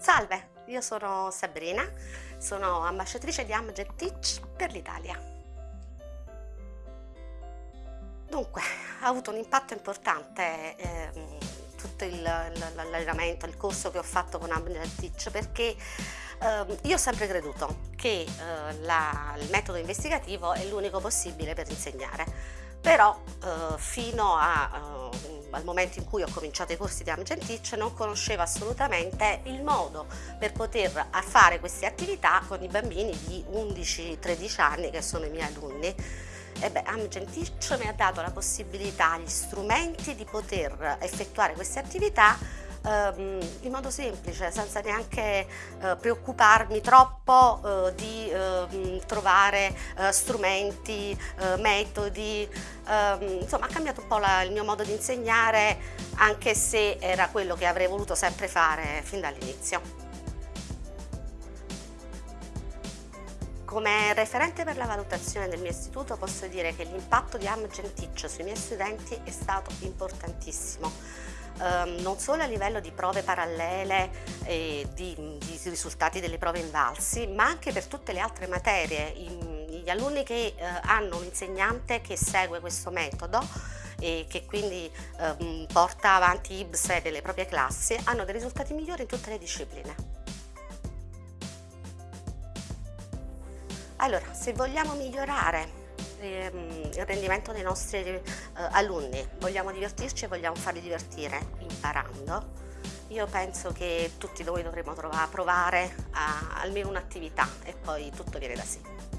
Salve, io sono Sabrina, sono ambasciatrice di Amgen Teach per l'Italia. Dunque, ha avuto un impatto importante ehm, tutto l'allenamento, il, corso che ho fatto con Amgen Teach perché ehm, io ho sempre creduto che eh, la, il metodo investigativo è l'unico possibile per insegnare, però eh, fino a eh, al momento in cui ho cominciato i corsi di Amgen Teach non conoscevo assolutamente il modo per poter fare queste attività con i bambini di 11-13 anni che sono i miei alunni. E Amgen Teach mi ha dato la possibilità, gli strumenti di poter effettuare queste attività ehm, in modo semplice, senza neanche eh, preoccuparmi troppo eh, di eh, trovare strumenti, eh, metodi, ehm, insomma ha cambiato un po' la, il mio modo di insegnare anche se era quello che avrei voluto sempre fare fin dall'inizio. Come referente per la valutazione del mio istituto posso dire che l'impatto di Amgen Teach sui miei studenti è stato importantissimo ehm, non solo a livello di prove parallele e di, di, risultati delle prove invalsi, ma anche per tutte le altre materie. I, gli alunni che eh, hanno un insegnante che segue questo metodo e che quindi ehm, porta avanti IBSE nelle proprie classi hanno dei risultati migliori in tutte le discipline. Allora, se vogliamo migliorare rendimento dei nostri eh, alunni, vogliamo divertirci e vogliamo farli divertire imparando, io penso che tutti noi dovremmo provare a, almeno un'attività e poi tutto viene da sé.